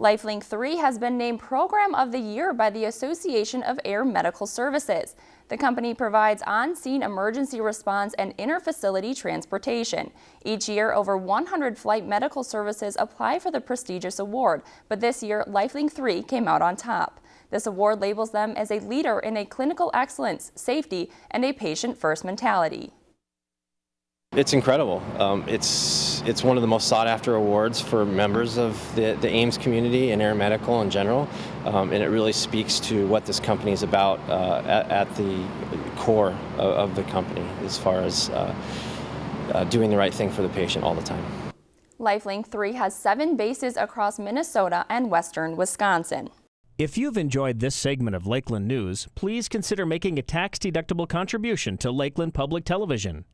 LifeLink 3 has been named Program of the Year by the Association of Air Medical Services. The company provides on-scene emergency response and inter-facility transportation. Each year, over 100 flight medical services apply for the prestigious award, but this year, LifeLink 3 came out on top. This award labels them as a leader in a clinical excellence, safety, and a patient-first mentality. It's incredible. Um, it's it's one of the most sought after awards for members of the, the AAMS community and Air Medical in general, um, and it really speaks to what this company is about uh, at, at, the core of, of, the company as far as uh, uh, doing the right thing for the patient all the time. LifeLink 3 has seven bases across Minnesota and western Wisconsin. If you've enjoyed this segment of Lakeland News, please consider making a tax-deductible contribution to Lakeland Public Television.